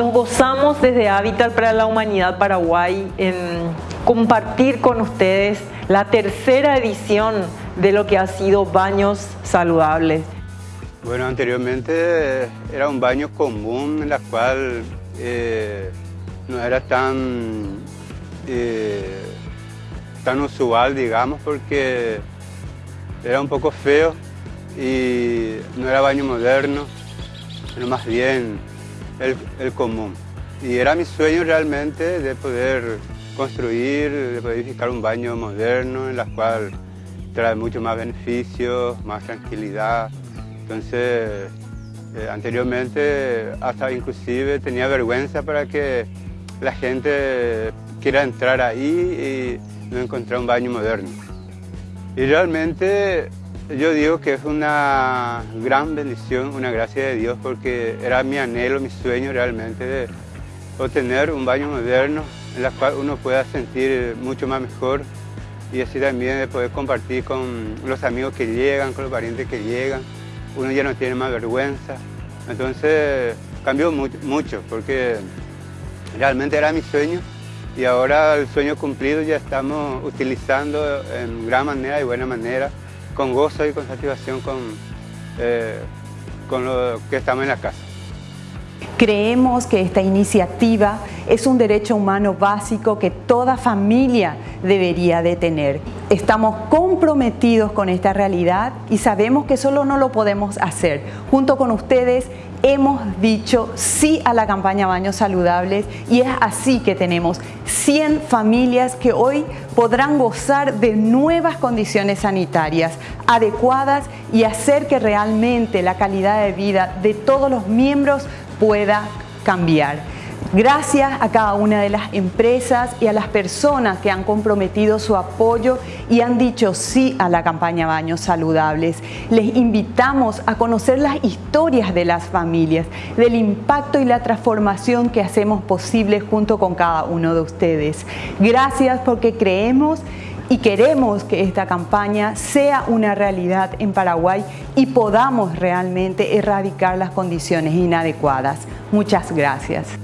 gozamos desde Hábitat para la Humanidad Paraguay en compartir con ustedes la tercera edición de lo que ha sido Baños Saludables. Bueno, anteriormente era un baño común en la cual eh, no era tan, eh, tan usual, digamos, porque era un poco feo y no era baño moderno, sino más bien el, común. Y era mi sueño realmente de poder construir, de poder edificar un baño moderno en la cual trae mucho más beneficios, más tranquilidad. Entonces, eh, anteriormente hasta inclusive tenía vergüenza para que la gente quiera entrar ahí y no encontrar un baño moderno. Y realmente yo digo que es una gran bendición, una gracia de Dios, porque era mi anhelo, mi sueño realmente de obtener un baño moderno en el cual uno pueda sentir mucho más mejor y así también de poder compartir con los amigos que llegan, con los parientes que llegan. Uno ya no tiene más vergüenza. Entonces cambió mucho porque realmente era mi sueño y ahora el sueño cumplido ya estamos utilizando en gran manera y buena manera con gozo y con satisfacción con, eh, con lo que estamos en la casa. Creemos que esta iniciativa es un derecho humano básico que toda familia debería de tener. Estamos comprometidos con esta realidad y sabemos que solo no lo podemos hacer. Junto con ustedes hemos dicho sí a la campaña Baños Saludables y es así que tenemos 100 familias que hoy podrán gozar de nuevas condiciones sanitarias adecuadas y hacer que realmente la calidad de vida de todos los miembros pueda cambiar. Gracias a cada una de las empresas y a las personas que han comprometido su apoyo y han dicho sí a la campaña Baños Saludables. Les invitamos a conocer las historias de las familias, del impacto y la transformación que hacemos posible junto con cada uno de ustedes. Gracias porque creemos y queremos que esta campaña sea una realidad en Paraguay y podamos realmente erradicar las condiciones inadecuadas. Muchas gracias.